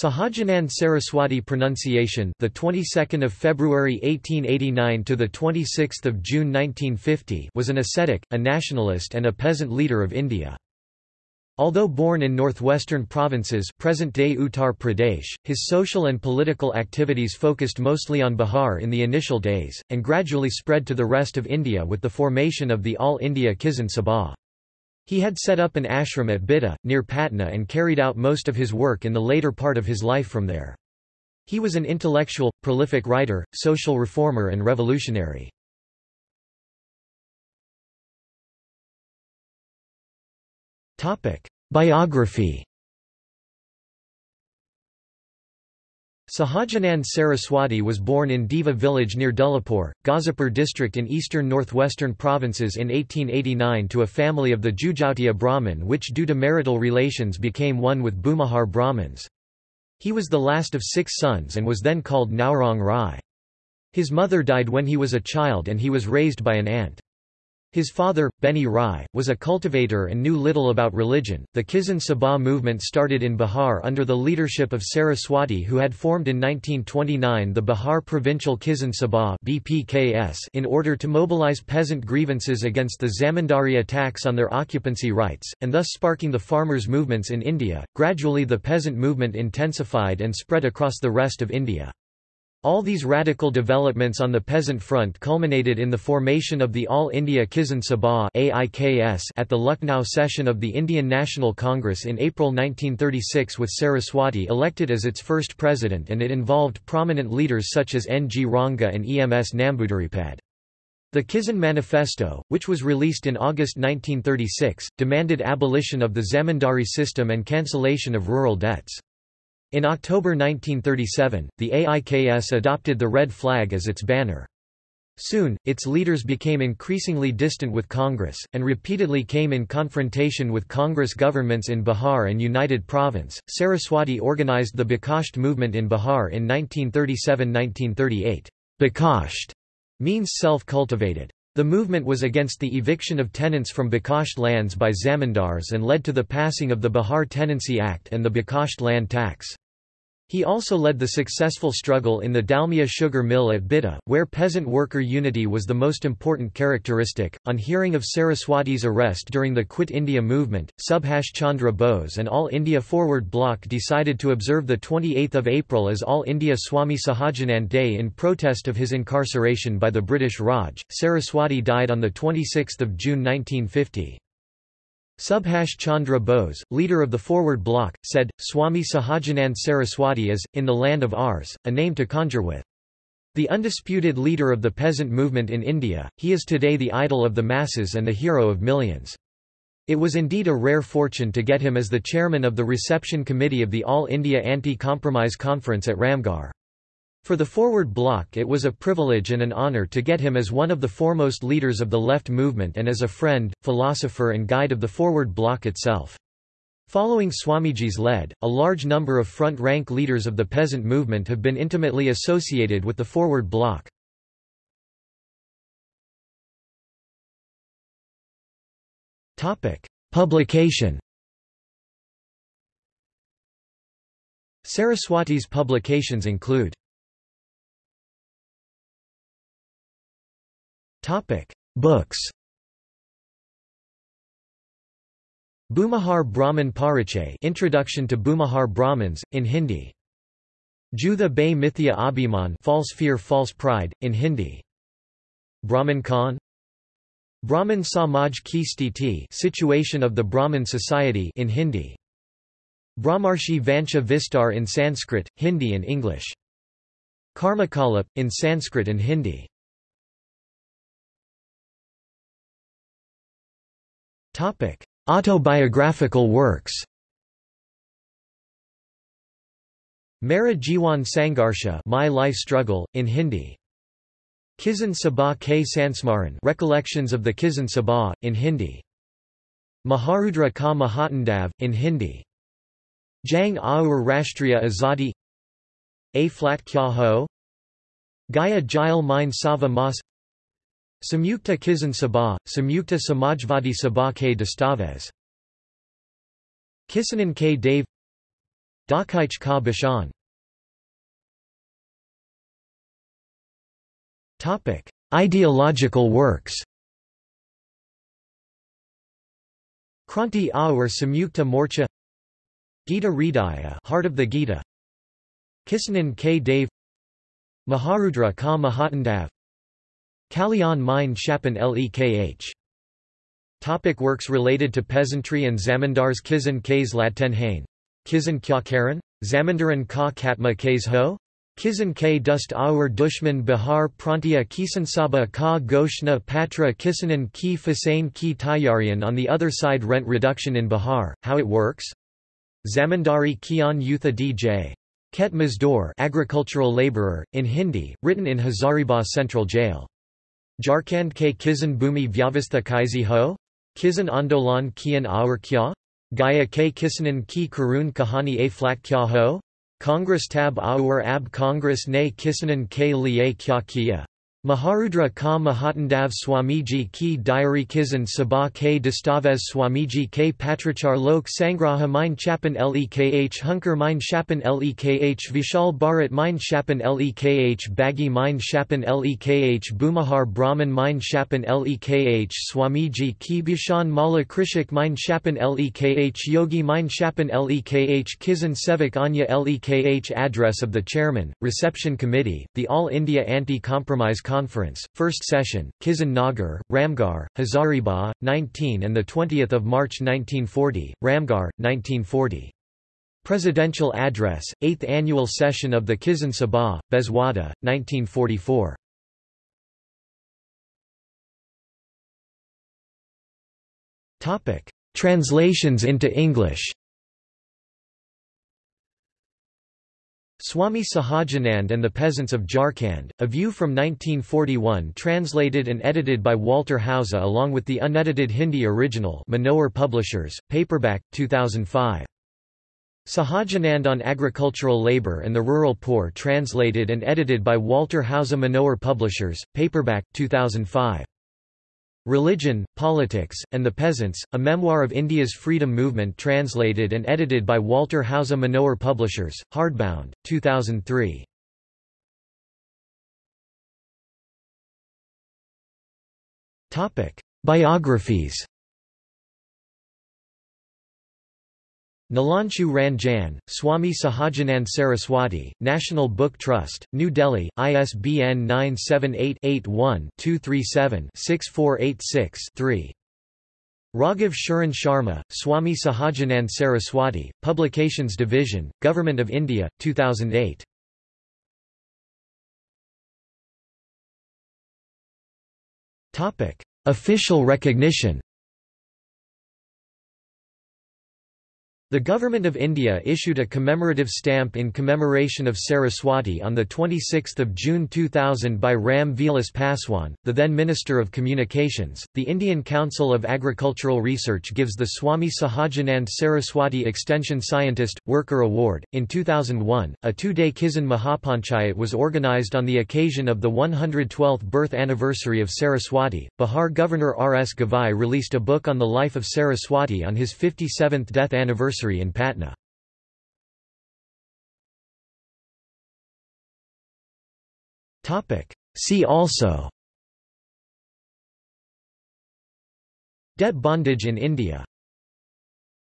Sahajanand Saraswati pronunciation the 22nd of February 1889 to the 26th of June 1950 was an ascetic a nationalist and a peasant leader of India Although born in northwestern provinces present-day Uttar Pradesh, his social and political activities focused mostly on Bihar in the initial days, and gradually spread to the rest of India with the formation of the All India Kisan Sabha. He had set up an ashram at Bihta, near Patna and carried out most of his work in the later part of his life from there. He was an intellectual, prolific writer, social reformer and revolutionary. Biography Sahajanand Saraswati was born in Diva village near Dullapur, Ghazipur district in eastern northwestern provinces in 1889 to a family of the Jujautia Brahmin which due to marital relations became one with Bhumihar Brahmins. He was the last of six sons and was then called Naurang Rai. His mother died when he was a child and he was raised by an aunt. His father, Beni Rai, was a cultivator and knew little about religion. The Kisan Sabha movement started in Bihar under the leadership of Saraswati, who had formed in 1929 the Bihar Provincial Kisan Sabha (BPKS) in order to mobilize peasant grievances against the zamindari attacks on their occupancy rights, and thus sparking the farmers' movements in India. Gradually, the peasant movement intensified and spread across the rest of India. All these radical developments on the peasant front culminated in the formation of the All India Kisan Sabha at the Lucknow session of the Indian National Congress in April 1936 with Saraswati elected as its first president and it involved prominent leaders such as N. G. Ranga and E. M. S. Namboodiripad. The Kisan Manifesto, which was released in August 1936, demanded abolition of the zamindari system and cancellation of rural debts. In October 1937, the AIKS adopted the red flag as its banner. Soon, its leaders became increasingly distant with Congress, and repeatedly came in confrontation with Congress governments in Bihar and United Province. Saraswati organized the Bakasht movement in Bihar in 1937–1938. Bakasht means self-cultivated. The movement was against the eviction of tenants from Bakasht lands by zamindars and led to the passing of the Bihar Tenancy Act and the Bakasht land tax. He also led the successful struggle in the Dalmia sugar mill at Bihta, where peasant worker unity was the most important characteristic. On hearing of Saraswati's arrest during the Quit India movement, Subhash Chandra Bose and All India Forward Bloc decided to observe the 28th of April as All India Swami Sahajanand Day in protest of his incarceration by the British Raj. Saraswati died on the 26th of June 1950. Subhash Chandra Bose, leader of the Forward Bloc, said, Swami Sahajanand Saraswati is, in the land of ours, a name to conjure with. The undisputed leader of the peasant movement in India, he is today the idol of the masses and the hero of millions. It was indeed a rare fortune to get him as the chairman of the reception committee of the All India Anti-Compromise Conference at Ramgarh. For the Forward Bloc it was a privilege and an honor to get him as one of the foremost leaders of the left movement and as a friend, philosopher and guide of the Forward Bloc itself. Following Swamiji's lead, a large number of front-rank leaders of the peasant movement have been intimately associated with the Forward Bloc. Publication Saraswati's publications include Books. Bhumihar Brahman Parichay Introduction to Bhumihar Brahmins, in Hindi. Jutha Bay Mithya Abhiman False Fear False Pride, in Hindi. Brahman Khan Brahman Samaj Ki Sthiti Situation of the Brahmin Society in Hindi. Brahmarshi Vansha Vistar in Sanskrit, Hindi and English. Karmakalap, in Sanskrit and Hindi. Autobiographical works Mera Jiwan Sangharsha My Life Struggle, in Hindi. Kisan Sabha K Sansmaran Recollections of the Kisan Sabha, in Hindi. Maharudra Ka Mahatandav, in Hindi. Jang Aur Rashtriya Azadi A Flat Kya Ho Gaya Jail Mine Sava Mas Samyukta Kisan Sabha, Samyukta Samajvadi Sabha K. Dastavez. Kisanan K. Dave. Dakhaich Ka Bashan. Ideological works. Kranti Aur Samyukta Morcha. Gita Hridaya Heart of the Gita. Kisanan K. Dave. Maharudra Ka Mahatandav Kalyan Mine Shapan Lekh Topic works related to peasantry and zamindars Kisan K's Ladten Hain. Kisan Kya Karan? Zamindaran Ka Katma K's Ho? Kisan K Dust Aur Dushman Bihar Prantia Kisansaba Ka Goshna Patra Kisanan Ki Fasain Ki Tayarian On the other side rent reduction in Bihar, how it works? Zamindari Kian Yutha DJ. Ket Mazdoor agricultural laborer, in Hindi, written in Hazaribagh Central Jail. Jharkhand ke Kisan Bhumi Vyavastha Kaisi Ho? Kisan Andolan Kian Aur Kya? Gaya ke Kisanan Ki Karun Kahani A Kya Ho? Congress tab Aur ab Congress ne Kisanan ke liye kya kiya. Maharudra ka Mahatandav Swamiji ki diary Kisan Sabha ke Dastavez Swamiji ke Patrachar Lok Sangraha Mine Chapan Lekh Hunker Mine Chapan Lekh Vishal Bharat Mine Chapan Lekh Baggy Mine Chapan Lekh Bhumihar Brahman Mine Chapan Lekh Swamiji ki Bishan Mala Krishik Mine Chapan Lekh Yogi Mine Chapan Lekh Kisan Sevak Anya Lekh Address of the Chairman, Reception Committee, the All India Anti-Compromise Conference, First Session, Kisan Nagar, Ramgarh, Hazaribagh, 19 and 20 March 1940, Ramgarh, 1940. Presidential Address, 8th Annual Session of the Kisan Sabha, Bezwada, 1944. Translations into English Swami Sahajanand and the Peasants of Jharkhand, a view from 1941 translated and edited by Walter Hauser along with the unedited Hindi original Manohar Publishers, paperback, 2005. Sahajanand on Agricultural Labour and the Rural Poor translated and edited by Walter Hauser Manohar Publishers, paperback, 2005. Religion, Politics, and the Peasants, a memoir of India's freedom movement translated and edited by Walter Hauser Manohar Publishers, hardbound, 2003. Biographies Nilanshu Ranjan, Swami Sahajanand Saraswati, National Book Trust, New Delhi, ISBN 978-81-237-6486-3. Raghav Sharan Sharma, Swami Sahajanand Saraswati, Publications Division, Government of India, 2008. Official recognition The Government of India issued a commemorative stamp in commemoration of Saraswati on 26 June 2000 by Ram Vilas Paswan, the then Minister of Communications. The Indian Council of Agricultural Research gives the Swami Sahajanand Saraswati Extension Scientist, Worker Award. In 2001, a two-day Kisan Mahapanchayat was organised on the occasion of the 112th birth anniversary of Saraswati. Bihar Governor R. S. Gavai released a book on the life of Saraswati on his 57th death anniversary in Patna. See also. Debt bondage in India